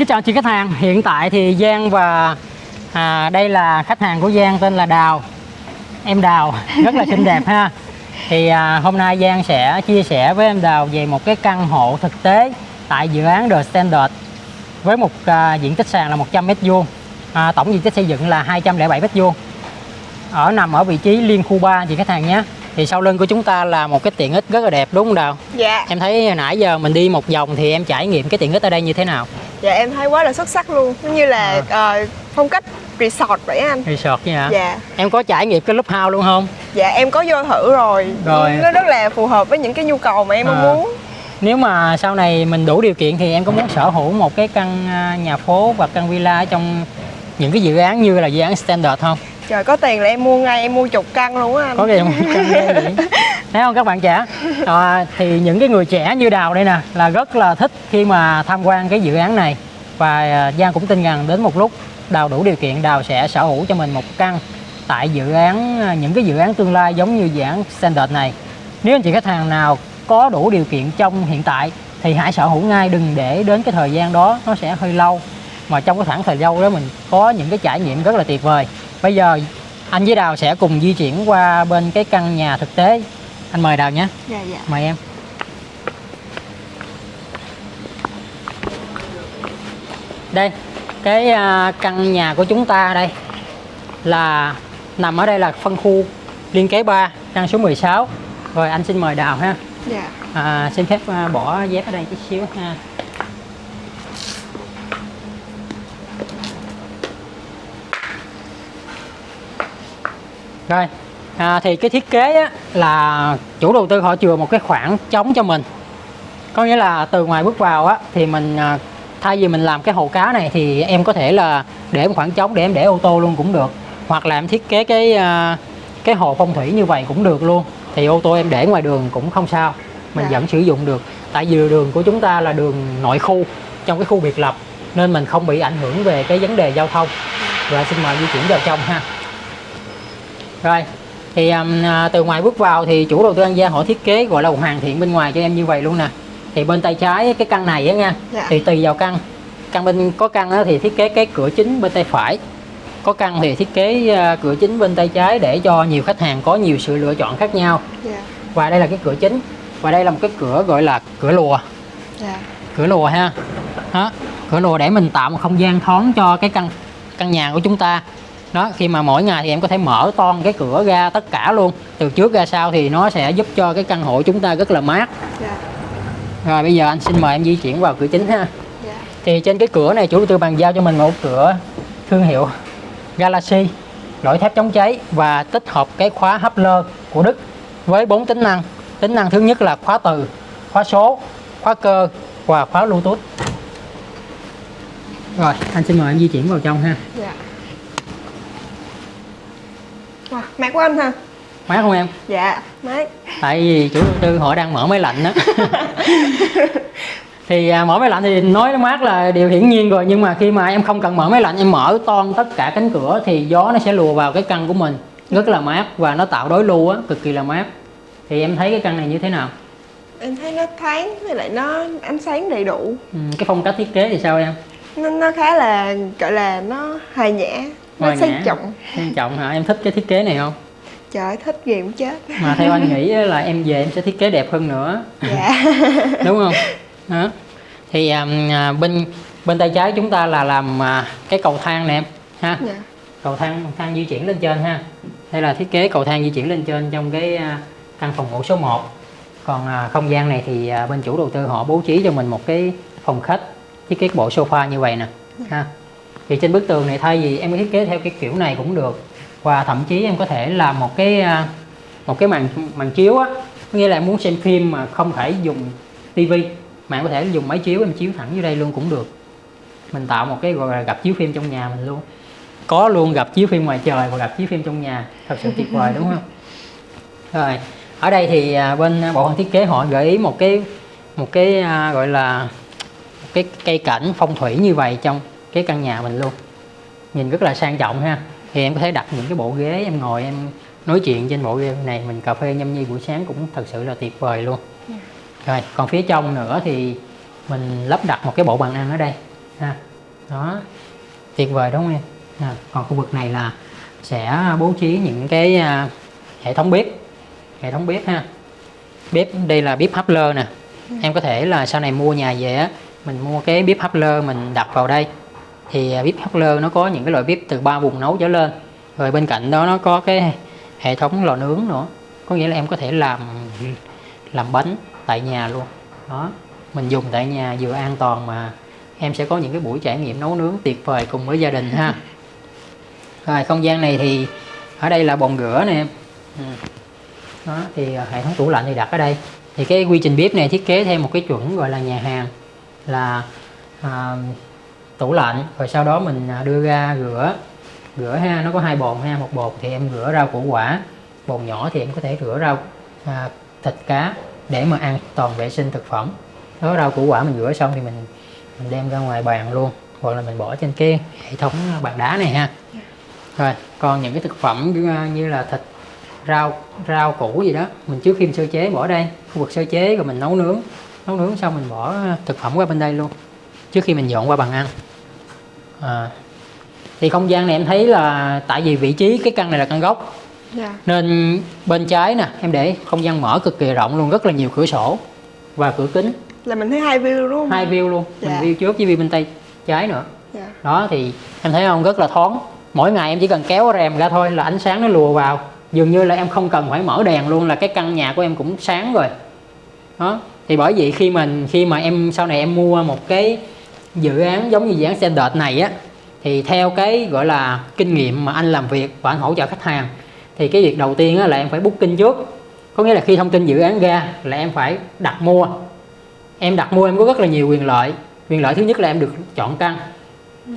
kính chào chị khách hàng. Hiện tại thì Giang và à, đây là khách hàng của Giang tên là Đào. Em Đào rất là xinh đẹp ha. Thì à, hôm nay Giang sẽ chia sẻ với em Đào về một cái căn hộ thực tế tại dự án The Standard với một à, diện tích sàn là 100 m2 à, tổng diện tích xây dựng là 207 m2 ở nằm ở vị trí liên khu 3 chị khách hàng nhé. Thì sau lưng của chúng ta là một cái tiện ích rất là đẹp đúng không Đào? Dạ, em thấy nãy giờ mình đi một vòng thì em trải nghiệm cái tiện ích ở đây như thế nào dạ em thấy quá là xuất sắc luôn. Giống như là ờ, phong cách resort vậy anh. Resort vậy hả Dạ, em có trải nghiệm cái lúc house luôn không? Dạ em có vô thử rồi. Rồi. Nó rất là phù hợp với những cái nhu cầu mà em À. muốn. Nếu mà sau này mình đủ điều kiện thì em có muốn sở hữu một cái căn à, nhà phố và căn villa ở trong những cái dự án như là dự án standard không? Trời có tiền là em mua ngay, em mua chục căn luôn á anh. Có cái một căn vậy thấy không các bạn trẻ? À, thì những cái người trẻ như đào đây nè là rất là thích khi mà tham quan cái dự án này. Và à, giang cũng tin rằng đến một lúc đào đủ điều kiện đào sẽ sở hữu cho mình một căn tại dự án à, những cái dự án tương lai giống như dự án standard này. Nếu anh chị khách hàng nào có đủ điều kiện trong hiện tại thì hãy sở hữu ngay đừng để đến cái thời gian đó nó sẽ hơi lâu. Mà trong cái khoảng thời gian đó mình có những cái trải nghiệm rất là tuyệt vời. Bây giờ anh với Đào sẽ cùng di chuyển qua bên cái căn nhà thực tế anh mời Đào nhé. Dạ, dạ. Mời em. Đây cái à, căn nhà của chúng ta đây là nằm ở đây là phân khu liên kế 3 căn số 16 rồi anh xin mời Đào ha. Dạ. À, xin phép à, bỏ dép ở đây chút xíu ha. Rồi à, thì cái thiết kế á, là chủ đầu tư họ chừa một cái khoảng trống cho mình. Có nghĩa là từ ngoài bước vào á thì mình à, thay vì mình làm cái hồ cá này thì em có thể là để một khoảng trống để em để ô tô luôn cũng được. Hoặc là em thiết kế cái à, cái hồ phong thủy như vậy cũng được luôn. Thì ô tô em để ngoài đường cũng không sao. Mình Dạ. vẫn sử dụng được. Tại vì đường của chúng ta là đường nội khu trong cái khu biệt lập nên mình không bị ảnh hưởng về cái vấn đề giao thông. Rồi xin mời di chuyển vào trong ha. Rồi thì um, à, từ ngoài bước vào thì chủ đầu tư An Giang họ thiết kế gọi là hoàn thiện bên ngoài cho em như vậy luôn nè. Thì bên tay trái cái căn này á nha Dạ. thì tùy vào căn. Căn bên có căn thì thiết kế cái cửa chính bên tay phải. Có căn thì thiết kế à, cửa chính bên tay trái để cho nhiều khách hàng có nhiều sự lựa chọn khác nhau. Dạ, và đây là cái cửa chính. Và đây là một cái cửa gọi là cửa lùa. Dạ. Cửa lùa ha. Đó cửa lùa để mình tạo một không gian thoáng cho cái căn căn nhà của chúng ta đó khi mà mỗi ngày thì em có thể mở toan cái cửa ra tất cả luôn. Từ trước ra sau thì nó sẽ giúp cho cái căn hộ chúng ta rất là mát. Dạ, rồi bây giờ anh xin mời em di chuyển vào cửa chính ha. Dạ. Thì trên cái cửa này chủ đầu tư bàn giao cho mình một cửa thương hiệu Galaxy lõi thép chống cháy và tích hợp cái khóa Hubler của Đức với bốn tính năng. Tính năng thứ nhất là khóa từ khóa số khóa cơ và khóa Bluetooth. Rồi anh xin mời em di chuyển vào trong ha. Dạ Wow, mát quá anh ha mát không em? Dạ, mát tại vì chủ đầu tư họ đang mở máy lạnh đó thì à, mở máy lạnh thì nói nó mát là điều hiển nhiên rồi nhưng mà khi mà em không cần mở máy lạnh em mở toan tất cả cánh cửa thì gió nó sẽ lùa vào cái căn của mình. Rất là mát và nó tạo đối lưu á cực kỳ là mát. Thì em thấy cái căn này như thế nào? Em thấy nó thoáng với lại nó ánh sáng đầy đủ. Ừ, cái phong cách thiết kế thì sao em? Nó, nó khá là gọi là nó hài nhã nó sang nhã. trọng. Quan trọng hả? Em thích cái thiết kế này không? Trời thích ghê muốn chết. Mà theo anh nghĩ là em về em sẽ thiết kế đẹp hơn nữa. Dạ. Đúng không? Đó thì à, bên bên tay trái chúng ta là làm à, cái cầu thang nè em ha? Dạ. Cầu thang thang di chuyển lên trên ha? Đây là thiết kế cầu thang di chuyển lên trên trong cái à, căn phòng ngủ số 1 còn à, không gian này thì à, bên chủ đầu tư họ bố trí cho mình một cái phòng khách thiết kế bộ sofa như vậy nè ha thì trên bức tường này thay vì em thiết kế theo cái kiểu này cũng được. Và thậm chí em có thể làm một cái à, một cái màn màn chiếu á. Nghĩa là em muốn xem phim mà không phải dùng tivi mà em có thể dùng máy chiếu, em chiếu thẳng dưới đây luôn cũng được. Mình tạo một cái gọi là gặp chiếu phim trong nhà mình luôn. Có luôn gặp chiếu phim ngoài trời và gặp chiếu phim trong nhà. Thật sự tuyệt vời, đúng không? Rồi, ở đây thì à, bên bộ phận thiết kế họ gợi ý một cái một cái à, gọi là, một cái cây cảnh phong thủy như vậy trong cái căn nhà mình luôn. Nhìn rất là sang trọng ha. Thì em có thể đặt những cái bộ ghế em ngồi em nói chuyện trên bộ ghế này. Mình cà phê nhâm nhi buổi sáng cũng thật sự là tuyệt vời luôn. Rồi còn phía trong nữa thì mình lắp đặt một cái bộ bàn ăn ở đây ha. Đó tuyệt vời đúng không em? À, còn khu vực này là sẽ bố trí những cái à, hệ thống bếp hệ thống bếp ha. Bếp đây là bếp hấp lơ nè. Em có thể là sau này mua nhà về á mình mua cái bếp hấp lơ mình đặt vào đây thì à, bếp hấp lơ nó có những cái loại bếp từ ba vùng nấu trở lên. Rồi bên cạnh đó nó có cái hệ thống lò nướng nữa. Có nghĩa là em có thể làm làm bánh tại nhà luôn. Đó mình dùng tại nhà vừa an toàn mà em sẽ có những cái buổi trải nghiệm nấu nướng tuyệt vời cùng với gia đình ha. Rồi không gian này thì ở đây là bồn rửa nè. Em đó thì à, hệ thống tủ lạnh thì đặt ở đây. Thì cái quy trình bếp này thiết kế theo một cái chuẩn gọi là nhà hàng là à, tủ lạnh rồi sau đó mình à, đưa ra rửa. Rửa ha nó có hai bồn ha một bồn thì em rửa rau củ quả bồn nhỏ thì em có thể rửa rau à, thịt cá để mà an toàn vệ sinh thực phẩm. Đó rau củ quả mình rửa xong thì mình mình đem ra ngoài bàn luôn hoặc là mình bỏ trên cái hệ thống bàn đá này ha. Rồi còn những cái thực phẩm như, như là thịt rau rau củ gì đó mình trước khi mình sơ chế bỏ đây khu vực sơ chế rồi mình nấu nướng. Nấu nướng xong mình bỏ à, thực phẩm qua bên đây luôn trước khi mình dọn qua bàn ăn à, thì không gian này em thấy là tại vì vị trí cái căn này là căn gốc. Dạ. Nên bên trái nè em để không gian mở cực kỳ rộng luôn rất là nhiều cửa sổ và cửa kính. Là mình thấy hai view đúng không? Hai view luôn mình Dạ. view trước với view bên tay trái nữa. Dạ. Đó thì em thấy không rất là thoáng. Mỗi ngày em chỉ cần kéo rèm ra thôi là ánh sáng nó lùa vào. Dường như là em không cần phải mở đèn luôn là cái căn nhà của em cũng sáng rồi. Đó thì bởi vậy khi mình khi mà em sau này em mua một cái dự án giống như dự án standard này á thì theo cái gọi là kinh nghiệm mà anh làm việc và anh hỗ trợ khách hàng thì cái việc đầu tiên á, là em phải booking trước. Có nghĩa là khi thông tin dự án ra là em phải đặt mua. Em đặt mua em có rất là nhiều quyền lợi. Quyền lợi thứ nhất là em được chọn căn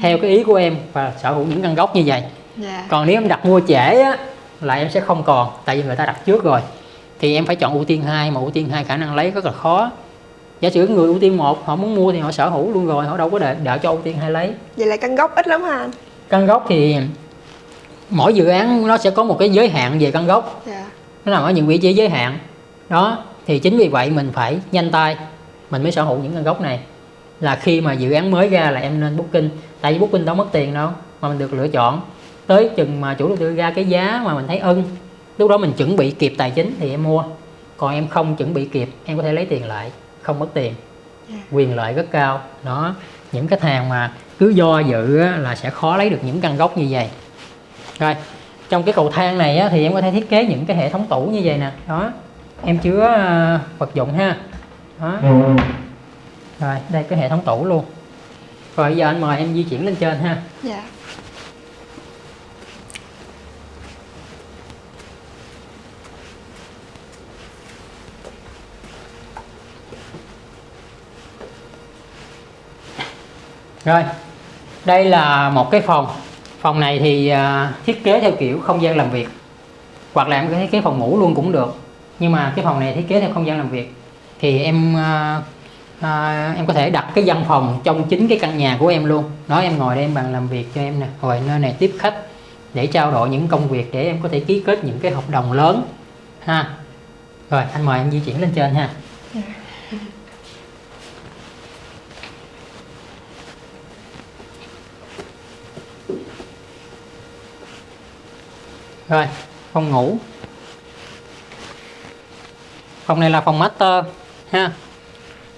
theo cái ý của em và sở hữu những căn gốc như vậy. Dạ. Còn nếu em đặt mua trễ á là em sẽ không còn tại vì người ta đặt trước rồi. Thì em phải chọn ưu tiên hai mà ưu tiên hai khả năng lấy rất là khó giả sử người ưu tiên một họ muốn mua thì họ sở hữu luôn rồi họ đâu có đợi, đợi cho ưu tiên hai lấy. Vậy là căn gốc ít lắm ha. Anh căn gốc thì mỗi dự án nó sẽ có một cái giới hạn về căn gốc. Dạ. Nó nằm ở những vị trí giới hạn. Đó thì chính vì vậy mình phải nhanh tay mình mới sở hữu những căn gốc này. Là khi mà dự án mới ra là em nên booking. Tại vì booking đâu mất tiền đâu mà mình được lựa chọn. Tới chừng mà chủ đầu tư ra cái giá mà mình thấy ưng lúc đó mình chuẩn bị kịp tài chính thì em mua. Còn em không chuẩn bị kịp em có thể lấy tiền lại không mất tiền. Dạ. quyền lợi rất cao. Đó những khách hàng mà cứ do dự á, là sẽ khó lấy được những căn gốc như vậy. Rồi trong cái cầu thang này á, thì em có thể thiết kế những cái hệ thống tủ như vậy nè. Đó em chứa ờ, vật dụng ha. Đó. Rồi đây cái hệ thống tủ luôn. Rồi giờ anh mời em di chuyển lên trên ha. Dạ Rồi, đây là một cái phòng. Phòng này thì à, thiết kế theo kiểu không gian làm việc. Hoặc là em có thiết kế phòng ngủ luôn cũng được. Nhưng mà cái phòng này thiết kế theo không gian làm việc. Thì em à, à, em có thể đặt cái văn phòng trong chính cái căn nhà của em luôn. Đó em ngồi đây em bàn làm việc cho em nè. Rồi nơi này tiếp khách để trao đổi những công việc để em có thể ký kết những cái hợp đồng lớn ha. Rồi anh mời em di chuyển lên trên ha. Dạ. Rồi, phòng ngủ. Phòng này là phòng master ha.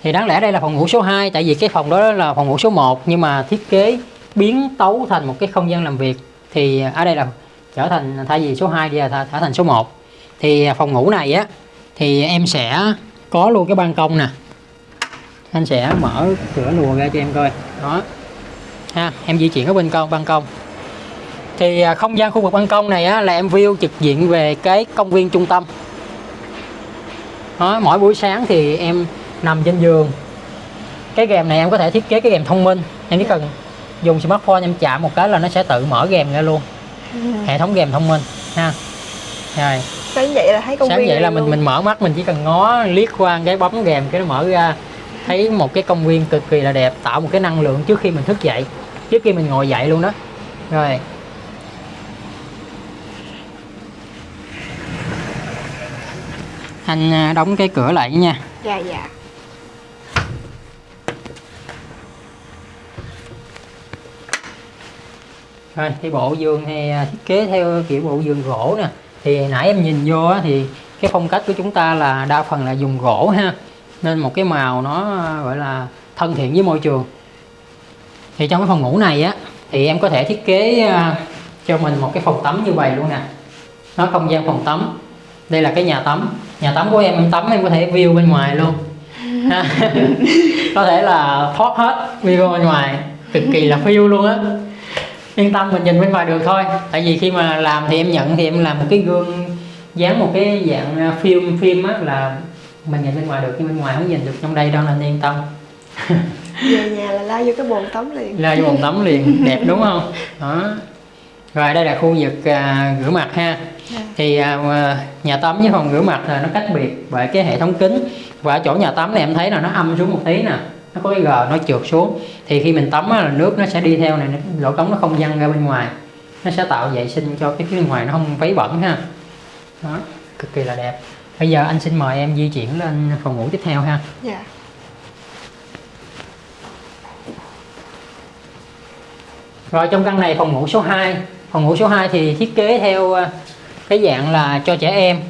Thì đáng lẽ đây là phòng ngủ số 2 tại vì cái phòng đó là phòng ngủ số 1 nhưng mà thiết kế biến tấu thành một cái không gian làm việc thì ở đây là trở thành thay vì số 2 thì là trở thành số 1. Thì à, phòng ngủ này á thì em sẽ có luôn cái ban công nè. Anh sẽ mở cửa lùa ra cho em coi. Đó. Ha, em di chuyển ở bên công ban công thì à, không gian khu vực ban công này á, là em view trực diện về cái công viên trung tâm. Đó, mỗi buổi sáng thì em nằm trên giường. Cái rèm này em có thể thiết kế cái rèm thông minh. Em chỉ cần dùng smartphone em chạm một cái là nó sẽ tự mở rèm ra luôn. Hệ thống rèm thông minh ha. Rồi. Sáng dậy là thấy công sáng viên vậy là mình luôn. mình mở mắt mình chỉ cần ngó liếc qua cái bấm rèm cái nó mở ra thấy một cái công viên cực kỳ là đẹp tạo một cái năng lượng trước khi mình thức dậy trước khi mình ngồi dậy luôn đó. Rồi anh à, đóng cái cửa lại nha. Dạ dạ. Rồi thì bộ giường thì à, thiết kế theo kiểu bộ giường gỗ nè. Thì nãy em nhìn vô thì cái phong cách của chúng ta là đa phần là dùng gỗ ha. Nên một cái màu nó à, gọi là thân thiện với môi trường. Thì trong cái phòng ngủ này á thì em có thể thiết kế cho mình một cái phòng tắm như vậy luôn nè. Nó không gian phòng tắm. Đây là cái nhà tắm nhà tắm của em em tắm em có thể view bên ngoài luôn. Có thể là thoát hết view bên ngoài. Cực kỳ là phiêu luôn á. Yên tâm mình nhìn bên ngoài được thôi. Tại vì khi mà làm thì em nhận thì em làm một cái gương dán một cái dạng à, phim phim á là mình nhìn bên ngoài được nhưng bên ngoài không nhìn được. Trong đây đâu nên yên tâm. Về nhà là lao vô cái bồn tắm liền. Ra vô bồn tắm liền. Đẹp đúng không? Đó. Rồi đây là khu vực à, rửa mặt ha. Thì à, nhà tắm với phòng rửa mặt là nó cách biệt bởi cái hệ thống kính. Và ở chỗ nhà tắm này em thấy là nó âm xuống một tí nè nó có cái gờ nó trượt xuống. Thì khi mình tắm á, là nước nó sẽ đi theo này lỗ cống nó không văng ra bên ngoài. Nó sẽ tạo vệ sinh cho cái phía bên ngoài nó không vấy bẩn ha. Đó cực kỳ là đẹp. Bây giờ anh xin mời em di chuyển lên phòng ngủ tiếp theo ha. Dạ. Rồi trong căn này phòng ngủ số 2 Phòng ngủ số 2 thì thiết kế theo ờ, cái dạng là cho trẻ em.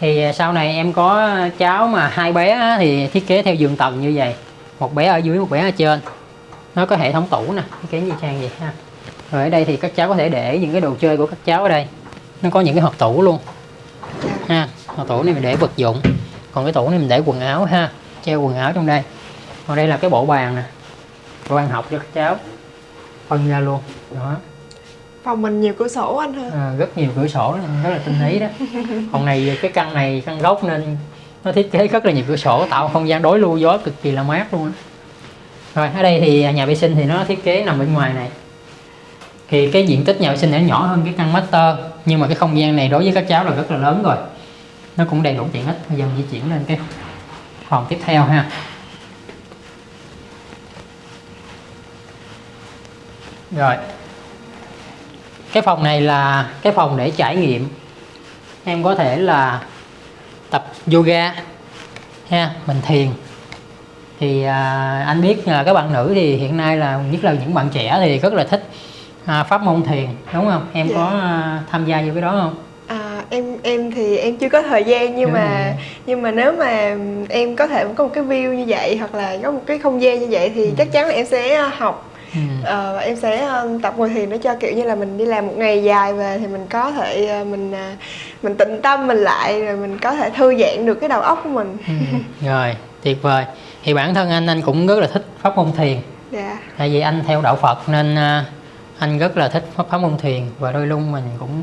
Thì à, sau này em có cháu mà hai bé thì thiết kế theo giường tầng như vậy. Một bé ở dưới, một bé ở trên. Nó có hệ thống tủ nè, thiết kế như trang vậy ha. Rồi ở đây thì các cháu có thể để những cái đồ chơi của các cháu ở đây. Nó có những cái hộp tủ luôn. Ha Hộp tủ này mình để vật dụng. Còn cái tủ này mình để quần áo ha Treo quần áo trong đây. Còn đây là cái bộ bàn nè. Bộ bàn học cho các cháu. Phân ra luôn. Đó phòng mình nhiều cửa sổ anh ha. À, rất nhiều cửa sổ rất là tinh ý đó. Còn này cái căn này căn gốc nên nó thiết kế rất là nhiều cửa sổ tạo không gian đối lưu gió cực kỳ là mát luôn rồi ở đây thì nhà vệ sinh thì nó thiết kế nằm bên ngoài này. Thì cái diện tích nhà vệ sinh này nó nhỏ hơn cái căn master nhưng mà cái không gian này đối với các cháu là rất là lớn rồi. Nó cũng đầy đủ tiện ích. Bây giờ di chuyển lên cái phòng tiếp theo ha. Rồi cái phòng này là cái phòng để trải nghiệm em có thể là tập yoga ha mình thiền thì à, anh biết là các bạn nữ thì hiện nay là nhất là những bạn trẻ thì rất là thích à, pháp môn thiền đúng không em Dạ. có à, tham gia vô cái đó không À, em em thì em chưa có thời gian nhưng Đúng mà rồi. nhưng mà nếu mà em có thể có một cái view như vậy hoặc là có một cái không gian như vậy thì Ừ. chắc chắn là em sẽ học. Ờ, em sẽ ờ, tập ngồi thiền để cho kiểu như là mình đi làm một ngày dài về thì mình có thể ờ, mình à, mình tịnh tâm mình lại rồi mình có thể thư giãn được cái đầu óc của mình. Ừ. rồi tuyệt vời. Thì bản thân anh anh cũng rất là thích pháp môn thiền. Dạ. Tại vì anh theo đạo Phật nên anh rất là thích pháp pháp môn thiền và đôi lúc mình cũng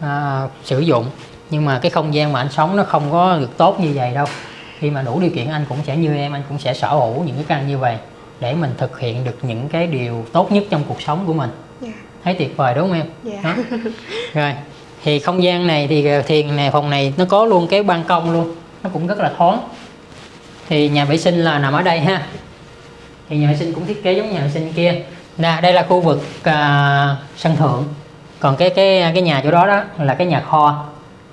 à, sử dụng. Nhưng mà cái không gian mà anh sống nó không có được tốt như vậy đâu. Khi mà đủ điều kiện anh cũng sẽ như em anh cũng sẽ sở hữu những cái căn như vậy để mình thực hiện được những cái điều tốt nhất trong cuộc sống của mình. Dạ. Thấy tuyệt vời đúng không em? Dạ. Đó. rồi thì không gian này thì ờ, thiền này phòng này nó có luôn cái ban công luôn nó cũng rất là thoáng. Thì nhà vệ sinh là nằm ở đây ha. Thì nhà vệ sinh cũng thiết kế giống nhà vệ sinh kia. Nè đây là khu vực à, sân thượng. Còn cái cái cái nhà chỗ đó đó là cái nhà kho.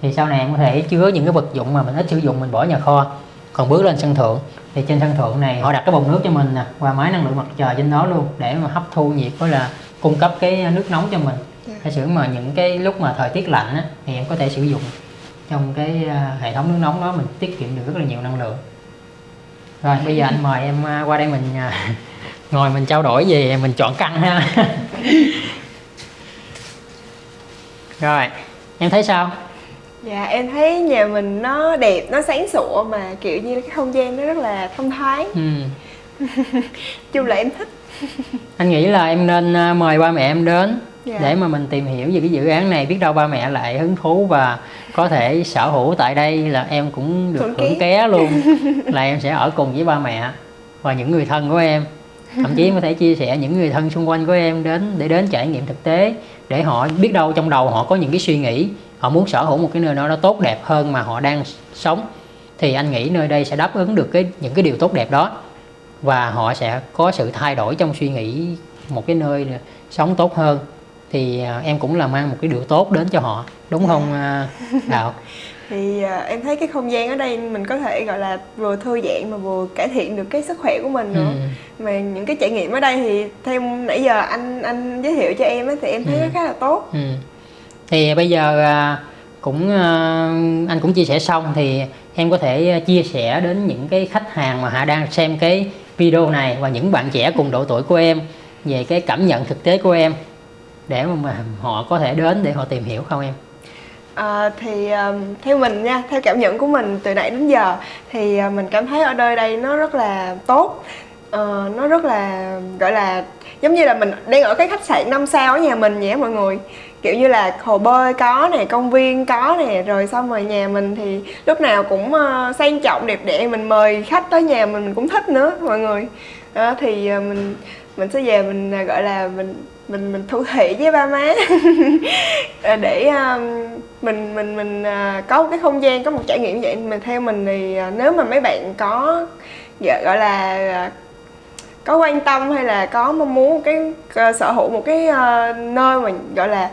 Thì sau này em có thể chứa những cái vật dụng mà mình ít sử dụng mình bỏ nhà kho còn bước lên sân thượng thì trên sân thượng này họ đặt cái bồn nước cho mình nè qua máy năng lượng mặt trời trên đó luôn để mà hấp thu nhiệt với là cung cấp cái nước nóng cho mình. Dạ. giả sử mà những cái lúc mà thời tiết lạnh á, thì em có thể sử dụng trong cái à, hệ thống nước nóng đó mình tiết kiệm được rất là nhiều năng lượng. Rồi bây giờ anh mời em à, qua đây mình à, ngồi mình trao đổi về mình chọn căn ha. Rồi em thấy sao dạ em thấy nhà mình nó đẹp nó sáng sủa mà kiểu như cái không gian nó rất là thông thoáng ừ. chung là em thích anh nghĩ là em nên à, mời ba mẹ em đến Dạ. để mà mình tìm hiểu về cái dự án này biết đâu ba mẹ lại hứng thú và có thể sở hữu tại đây là em cũng được Hưởng hưởng ké. ké luôn là em sẽ ở cùng với ba mẹ và những người thân của em thậm chí em có thể chia sẻ những người thân xung quanh của em đến để đến trải nghiệm thực tế để họ biết đâu trong đầu họ có những cái suy nghĩ họ muốn sở hữu một cái nơi đó tốt đẹp hơn mà họ đang sống. Thì anh nghĩ nơi đây sẽ đáp ứng được cái những cái điều tốt đẹp đó. Và họ sẽ có sự thay đổi trong suy nghĩ một cái nơi sống tốt hơn. Thì à, em cũng là mang một cái điều tốt đến cho họ. Đúng không à, Đạo thì à, em thấy cái không gian ở đây mình có thể gọi là vừa thư giãn mà vừa cải thiện được cái sức khỏe của mình nữa. Ừ. mà những cái trải nghiệm ở đây thì theo nãy giờ anh anh giới thiệu cho em á thì em thấy Ừ. nó khá là tốt. Ừ. Thì bây giờ à, cũng à, anh cũng chia sẻ xong thì em có thể à, chia sẻ đến những cái khách hàng mà họ đang xem cái video này và những bạn trẻ cùng độ tuổi của em về cái cảm nhận thực tế của em để mà họ có thể đến để họ tìm hiểu không em? À, thì um, theo mình nha, theo cảm nhận của mình từ nãy đến giờ thì uh, mình cảm thấy ở nơi đây nó rất là tốt uh, nó rất là gọi là giống như là mình đang ở cái khách sạn năm sao ở nhà mình nhé mọi người kiểu như là hồ bơi có nè công viên có nè rồi xong rồi nhà mình thì lúc nào cũng uh, sang trọng đẹp đẽ mình mời khách tới nhà mình mình cũng thích nữa mọi người. Đó thì uh, mình mình sẽ về mình uh, gọi là mình mình mình thu thị với ba má. Để mình mình mình có một cái không gian có một trải nghiệm như vậy. Mình theo mình thì nếu mà mấy bạn có dạ, gọi là có quan tâm hay là có mong muốn cái à, sở hữu một cái à, nơi mà gọi là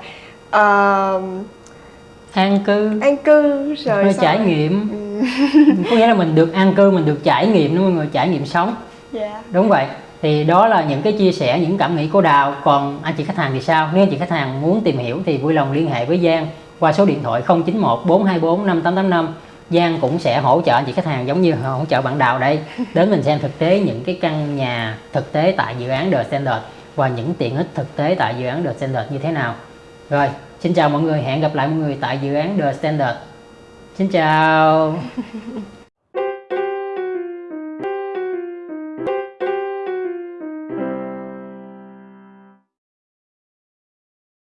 ờ, An cư, an cư rồi hơi trải rồi- nghiệm, Ừ, có nghĩa là mình được an cư, mình được trải nghiệm đó mọi người, trải nghiệm sống. dạ Đúng vậy. Thì đó là những cái chia sẻ, những cảm nghĩ của Đào. Còn anh chị khách hàng thì sao? Nếu anh chị khách hàng muốn tìm hiểu thì vui lòng liên hệ với Giang qua số điện thoại 091 424 5885. Giang cũng sẽ hỗ trợ anh chị khách hàng giống như hỗ trợ bạn Đào đây. Đến mình xem thực tế những cái căn nhà thực tế tại dự án The Standard và những tiện ích thực tế tại dự án The Standard như thế nào. Rồi, xin chào mọi người, hẹn gặp lại mọi người tại dự án The Standard. Xin chào.